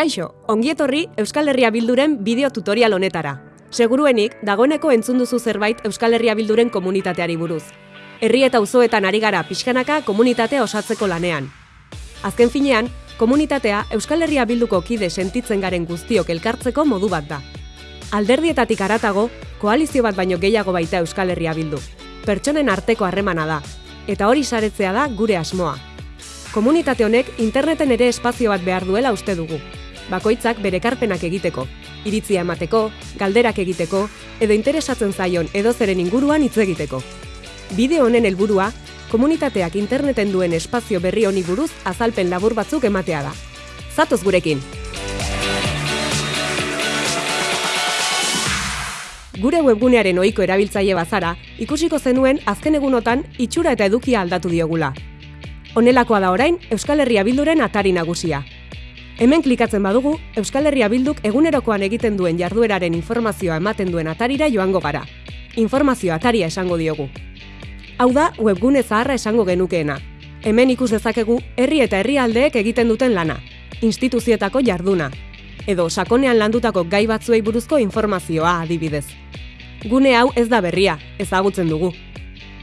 Kaixo, ongietorri Euskal Herria Bilduren bideo tutorial honetara. Seguruenik, dagoeneko entzun duzu zerbait Euskal Herria Bilduren komunitateari buruz. Herri eta auzoetan ari gara pixkanaka komunitatea osatzeko lanean. Azken finean, komunitatea Euskal Herria Bilduko kide sentitzen garen guztiok elkartzeko modu bat da. Alderdietatik aratago, koalizio bat baino gehiago baita Euskal Herria Bildu. Pertsonen arteko harremana da, eta hori saretzea da gure asmoa. Komunitate honek interneten ere espazio bat behar duela uste dugu. Bakoitzak bere karpenak egiteko, iritzia emateko, galderak egiteko, edo interesatzen zaion edo zeren inguruan hitz egiteko. Bideo honen helburua, komunitateak interneten duen espazio berri honi buruz azalpen labur batzuk ematea da. Zatoz gurekin! Gure webgunearen ohiko erabiltzaile bazara, ikusiko zenuen azken egunotan itxura eta edukia aldatu diogula. Honelakoa da orain Euskal Herria Bilduren atari nagusia. Hemen klikatzen badugu, Euskal Herria Bilduk egunerokoan egiten duen jardueraren informazioa ematen duen atarira joango gara. Informazio ataria esango diogu. Hau da, webgune zaharra esango genukeena. Hemen ikus dezakegu herri eta herrialdeek egiten duten lana, instituzietako jarduna, edo sakonean landutako gai batzuei buruzko informazioa adibidez. Gune hau ez da berria, ezagutzen dugu.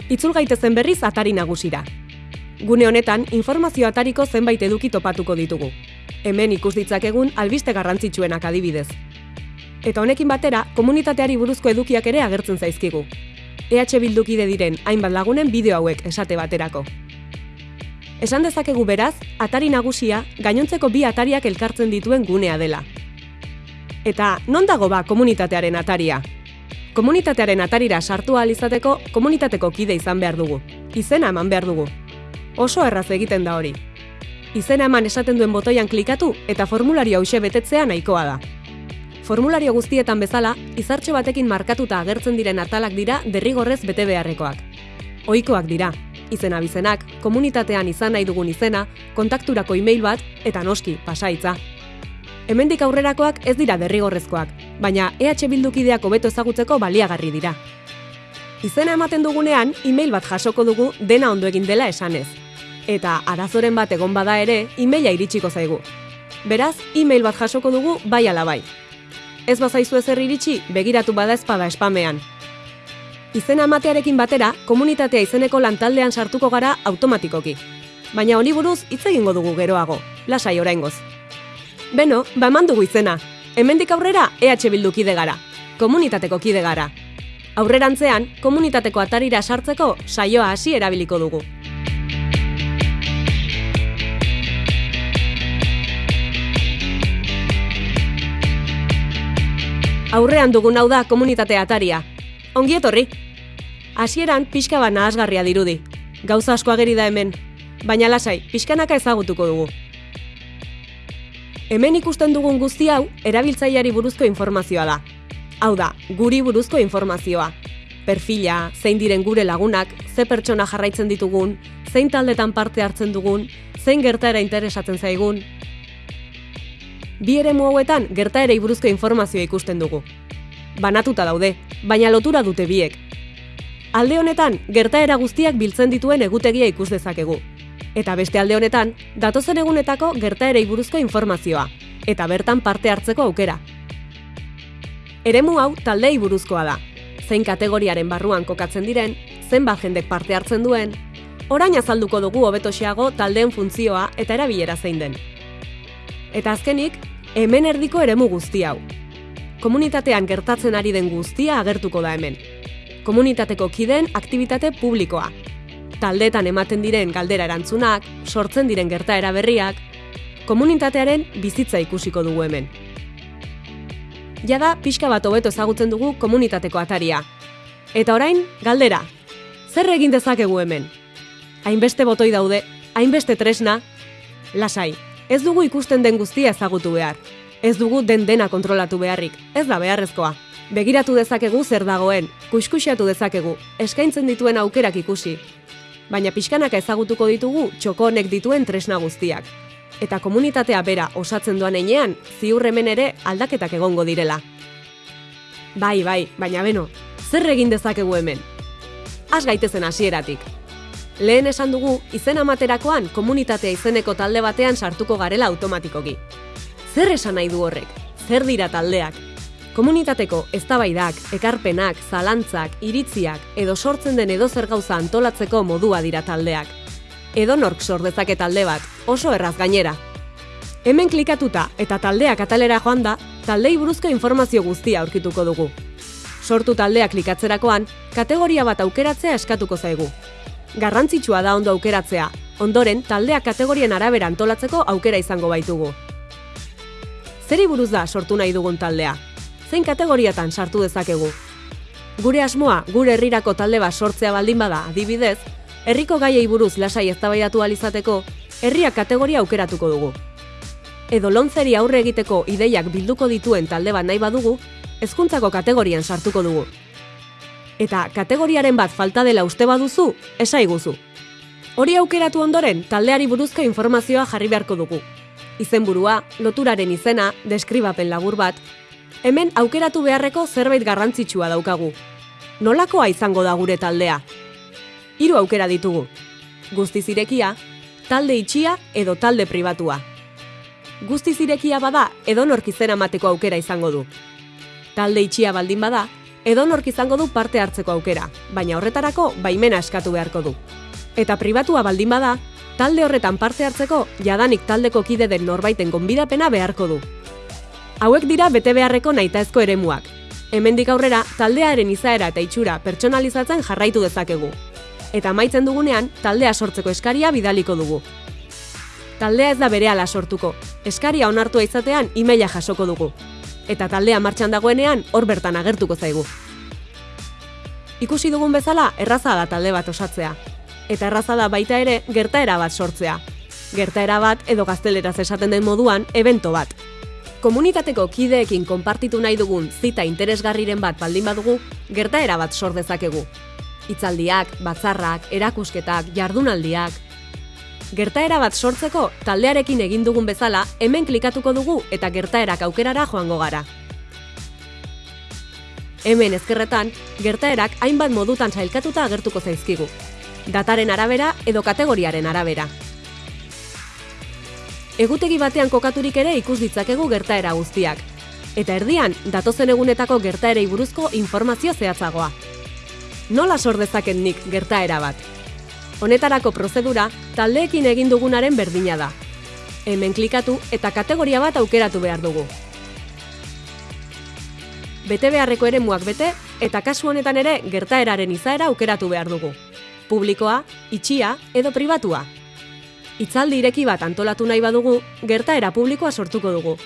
Itzul gaitezen berriz atari nagusira. Gune honetan, informazio atariko zenbait eduki topatuko ditugu. Hemen ikus ditzakegun albiste garrantzitsuenak adibidez. Eta honekin batera, komunitateari buruzko edukiak ere agertzen zaizkigu. EH Bildukide diren hainbat lagunen bideo hauek esate baterako. Esan dezakegu beraz, atari nagusia gainontzeko bi atariak elkartzen dituen gunea dela. Eta non dago ba komunitatearen ataria? Komunitatearen atarira sartu ahal izateko komunitateko kide izan behar dugu. Izena eman behar dugu. Oso erraz egiten da hori. Izena eman esaten duen botoian klikatu eta formulario hause betetzea nahikoa da. Formulario guztietan bezala, izartxo batekin markatuta agertzen diren atalak dira derrigorrez bete beharrekoak. Ohikoak dira, izena bizenak, komunitatean izan nahi dugun izena, kontakturako e-mail bat eta noski, pasaitza. Hemendik aurrerakoak ez dira derrigorrezkoak, baina EH Bildukideak hobeto ezagutzeko baliagarri dira. Izena ematen dugunean, e-mail bat jasoko dugu dena ondo egin dela esanez. Eta arazoren bat egon bada ere, e-maila iritsiko zaigu. Beraz, e-mail bat jasoko dugu bai ala bai. Ez bazaizu ezer iritsi, begiratu bada ezpada espamean. Izena ematearekin batera, komunitatea izeneko lantaldean sartuko gara automatikoki. Baina honi buruz hitz egingo dugu geroago, lasai oraingoz. Beno, ba eman dugu izena. Hemendik aurrera EH Bildu kide gara. Komunitateko kide gara. Aurrerantzean, komunitateko atarira sartzeko saioa hasi erabiliko dugu. Aurrean dugun hau da komunitate ataria. Ongi etorri! Hasieran pixka bat nahasgarria dirudi. Gauza asko ageri da hemen, baina lasai, pixkanaka ezagutuko dugu. Hemen ikusten dugun guzti hau erabiltzaileari buruzko informazioa da. Hau da, guri buruzko informazioa. Perfila, zein diren gure lagunak, ze pertsona jarraitzen ditugun, zein taldetan parte hartzen dugun, zein gertaera interesatzen zaigun. Bi ere hauetan gertaerei buruzko informazioa ikusten dugu. Banatuta daude, baina lotura dute biek. Alde honetan, gertaera guztiak biltzen dituen egutegia ikus dezakegu. Eta beste alde honetan, datozen egunetako gertaerei buruzko informazioa, eta bertan parte hartzeko aukera. Eremu hau taldei buruzkoa da. Zein kategoriaren barruan kokatzen diren, zenbat jendek parte hartzen duen, orain azalduko dugu hobetoxeago taldeen funtzioa eta erabilera zein den. Eta azkenik, hemen erdiko eremu guzti hau. Komunitatean gertatzen ari den guztia agertuko da hemen. Komunitateko kideen aktivitate publikoa. Taldetan ematen diren galdera erantzunak, sortzen diren gertaera berriak, komunitatearen bizitza ikusiko dugu hemen. Jada, pixka bat hobeto ezagutzen dugu komunitateko ataria. Eta orain, galdera. Zer egin dezakegu hemen? Hainbeste botoi daude, hainbeste tresna, lasai, ez dugu ikusten den guztia ezagutu behar. Ez dugu den dena kontrolatu beharrik, ez da beharrezkoa. Begiratu dezakegu zer dagoen, kuskusiatu dezakegu, eskaintzen dituen aukerak ikusi. Baina pixkanaka ezagutuko ditugu txokonek dituen tresna guztiak. Eta komunitatea bera osatzen duan einean, ziur hemen ere aldaketak egongo direla. Bai, bai, baina beno, zer egin dezakegu hemen? Az gaitezen hasieratik. Lehen esan dugu, izen amaterakoan komunitatea izeneko talde batean sartuko garela automatikoki. Zer esan nahi du horrek? Zer dira taldeak? Komunitateko eztabaidak, ekarpenak, zalantzak, iritziak edo sortzen den edo zer gauza antolatzeko modua dira taldeak. Edo nork sor dezake talde bat, oso erraz gainera. Hemen klikatuta eta taldeak atalera joan da, taldei buruzko informazio guztia aurkituko dugu. Sortu taldea klikatzerakoan, kategoria bat aukeratzea eskatuko zaigu. Garrantzitsua da ondo aukeratzea, ondoren taldea kategorien arabera antolatzeko aukera izango baitugu. Zeri buruz da sortu nahi dugun taldea? Zein kategoriatan sartu dezakegu? Gure asmoa, gure herrirako talde bat sortzea baldin bada, adibidez, herriko gaiei buruz lasai eztabaidatu alizateko, herria kategoria aukeratuko dugu. Edo lontzeri aurre egiteko ideiak bilduko dituen talde bat nahi badugu, hezkuntzako kategorian sartuko dugu. Eta kategoriaren bat falta dela uste baduzu, esaiguzu. Hori aukeratu ondoren, taldeari buruzko informazioa jarri beharko dugu. Izenburua, loturaren izena, deskribapen labur bat, hemen aukeratu beharreko zerbait garrantzitsua daukagu. Nolakoa izango da gure taldea? Hiru aukera ditugu. Guztiz irekia, talde itxia edo talde pribatua. Guztiz irekia bada edonork izena mateko aukera izango du. Talde itxia baldin bada, edonork izango du parte hartzeko aukera, baina horretarako baimena eskatu beharko du. Eta pribatua baldin bada, talde horretan parte hartzeko jadanik taldeko kide den norbaiten gonbidapena beharko du. Hauek dira bete beharreko nahitaezko eremuak. Hemendik aurrera, taldearen izaera eta itxura pertsonalizatzen jarraitu dezakegu. Eta amaitzen dugunean, taldea sortzeko eskaria bidaliko dugu. Taldea ez da berehala sortuko. Eskaria onartua izatean emaila jasoko dugu. Eta taldea martxan dagoenean hor bertan agertuko zaigu. Ikusi dugun bezala, erraza da talde bat osatzea. Eta erraza da baita ere gertaera bat sortzea. Gertaera bat edo gazteleraz esaten den moduan, evento bat. Komunitateko kideekin konpartitu nahi dugun zita interesgarriren bat baldin badugu, gertaera bat sor dezakegu. Hitzaldiak, batzarrak, erakusketak, jardunaldiak. Gertaera bat sortzeko taldearekin egin dugun bezala, hemen klikatuko dugu eta gertaerak aukerara joango gara. Hemen ezkerretan, gertaerak hainbat modutan sailkatuta agertuko zaizkigu. Dataren arabera edo kategoriaren arabera. Egutegi batean kokaturik ere ikus ditzakegu gertaera guztiak. Eta erdian, datozen egunetako gertaerei buruzko informazio zehatzagoa. Nola sor dezaken nik gertaera bat? Honetarako prozedura, taldeekin egin dugunaren berdina da. Hemen klikatu eta kategoria bat aukeratu behar dugu. Bete beharreko eremuak bete eta kasu honetan ere gertaeraren izaera aukeratu behar dugu. Publikoa, itxia edo pribatua. Itzaldi ireki bat antolatu nahi badugu, gertaera publikoa sortuko dugu.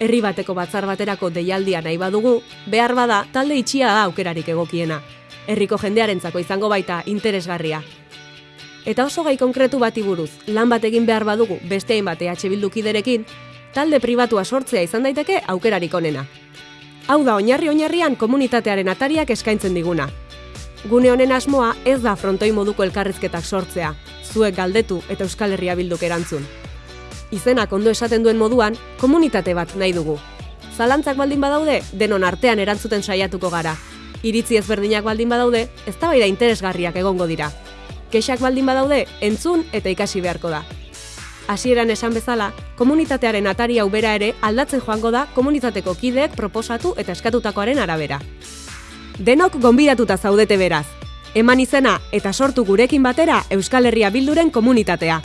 Herri bateko batzar baterako deialdia nahi badugu, behar bada talde itxia da aukerarik egokiena. Herriko jendearentzako izango baita interesgarria. Eta oso gai konkretu bati buruz, lan bat egin behar badugu beste hainbat EH Bildukiderekin, talde pribatua sortzea izan daiteke aukerarik onena. Hau da oinarri oinarrian komunitatearen atariak eskaintzen diguna. Gune honen asmoa ez da frontoi moduko elkarrizketak sortzea, zuek galdetu eta Euskal Herria bilduk erantzun. Izenak ondo esaten duen moduan, komunitate bat nahi dugu. Zalantzak baldin badaude, denon artean erantzuten saiatuko gara. Iritzi ezberdinak baldin badaude, eztabaida interesgarriak egongo dira. Kexak baldin badaude, entzun eta ikasi beharko da. Hasieran esan bezala, komunitatearen atari hau bera ere aldatzen joango da komunitateko kideek proposatu eta eskatutakoaren arabera. Denok gonbidatuta zaudete beraz. Eman izena eta sortu gurekin batera Euskal Herria Bilduren komunitatea.